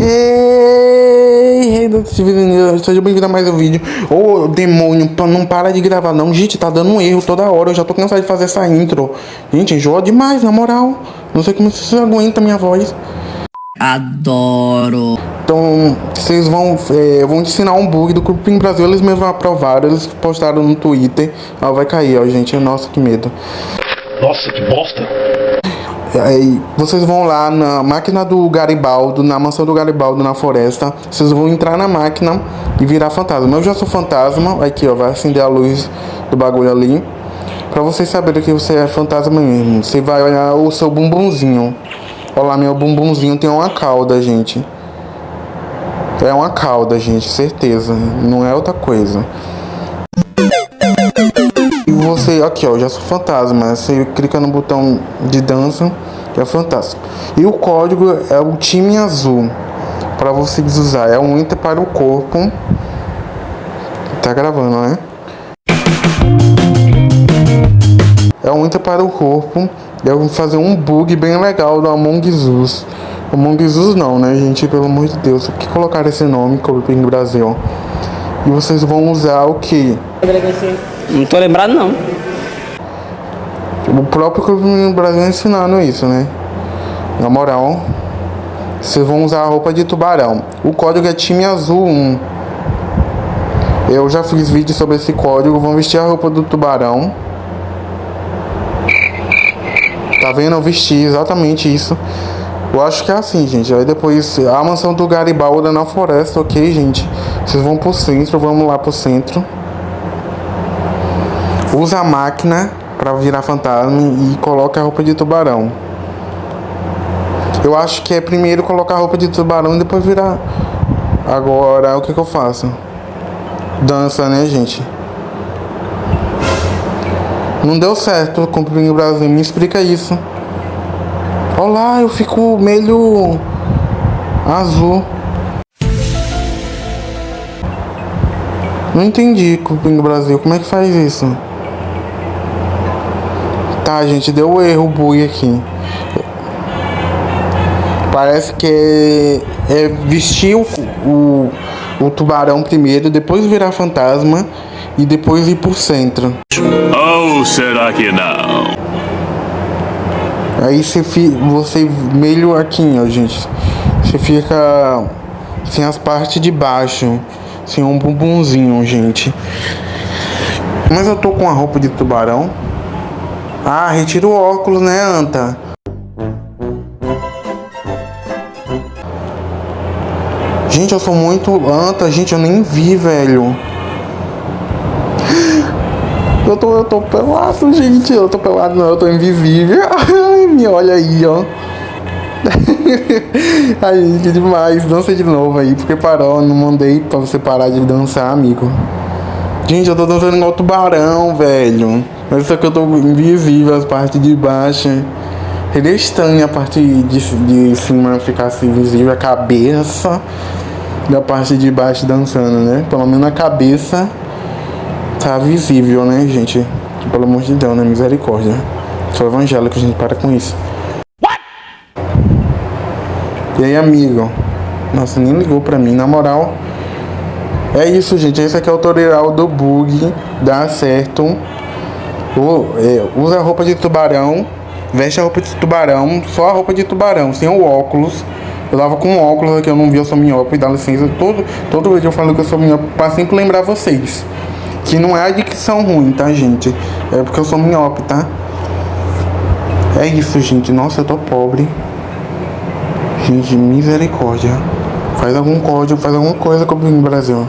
Hey, hey, seja bem-vindo a mais um vídeo. Ô, oh, demônio, não para de gravar não. Gente, tá dando um erro toda hora. Eu já tô cansado de fazer essa intro. Gente, enjoa demais, na moral. Não sei como você aguenta a minha voz. Adoro. Então, vocês vão, é, vão ensinar um bug do Cupim Brasil. Eles mesmos aprovaram, eles postaram no Twitter. Ó, vai cair, ó, gente. Nossa, que medo. Nossa, que bosta. Aí vocês vão lá na máquina do Garibaldo, na mansão do Garibaldo, na floresta. Vocês vão entrar na máquina e virar fantasma. Eu já sou fantasma. Aqui, ó, vai acender a luz do bagulho ali. Pra vocês saberem que você é fantasma mesmo. Você vai olhar o seu bumbumzinho. Olha lá, meu bumbumzinho tem uma cauda, gente. É uma cauda, gente, certeza. Não é outra coisa. Você, aqui ó, já sou fantasma. Você clica no botão de dança, que é fantasma. E o código é o time azul. Para vocês usar. É um enter para o corpo. Tá gravando, né? É um enter para o corpo. Eu vou fazer um bug bem legal do Among Us. Among Us não, né, gente? Pelo amor de Deus. Por que colocar esse nome no Brasil? E vocês vão usar o que? Não tô lembrado não. O próprio Clube no Brasil ensinando isso, né? Na moral, vocês vão usar a roupa de tubarão. O código é time azul 1. Eu já fiz vídeo sobre esse código. Vão vestir a roupa do tubarão. Tá vendo? Eu vesti exatamente isso. Eu acho que é assim, gente. Aí depois a mansão do Garibaldi na floresta, ok, gente? Vocês vão pro centro, vamos lá pro centro. Usa a máquina para virar fantasma e coloca a roupa de tubarão. Eu acho que é primeiro colocar a roupa de tubarão e depois virar. Agora, o que, que eu faço? Dança, né, gente? Não deu certo com o Brasil. Me explica isso. Olá, eu fico meio azul. Não entendi, Cupim Brasil. Como é que faz isso? Tá, gente, deu erro bug aqui. Parece que é, é vestir o, o, o tubarão primeiro, depois virar fantasma e depois ir pro centro. Ou será que não? Aí você, você meio aqui, ó, gente. Você fica sem as partes de baixo. Sem um bumbumzinho, gente. Mas eu tô com a roupa de tubarão. Ah, retira o óculos, né, Anta? Gente, eu sou muito anta, gente, eu nem vi, velho. Eu tô, eu tô pelado, gente. Eu tô pelado, não, eu tô invisível. Ai, me olha aí, ó. Ai, gente, demais. Dança de novo aí, porque parou. Não mandei pra você parar de dançar, amigo. Gente, eu tô dançando igual tubarão, velho. Mas só que eu tô invisível, as partes de baixo. Seria estranho a parte de, de cima ficar assim visível, a cabeça. E a parte de baixo dançando, né? Pelo menos a cabeça tá visível, né, gente? Pelo amor de Deus, né? Misericórdia. Sou evangélico, gente, para com isso. What? E aí, amigo? Nossa, nem ligou pra mim, na moral. É isso, gente. Esse aqui é o tutorial do bug. Dá certo. O, é, usa a roupa de tubarão. Veste a roupa de tubarão. Só a roupa de tubarão, sem o óculos. Eu tava com óculos aqui, eu não vi, eu sou miope, dá licença. Todo, todo vídeo eu falo que eu sou miope pra sempre lembrar vocês. Que não é a dicção ruim, tá, gente? É porque eu sou miope, tá? É isso, gente. Nossa, eu tô pobre. Gente, misericórdia. Faz algum código, faz alguma coisa com o Brasil.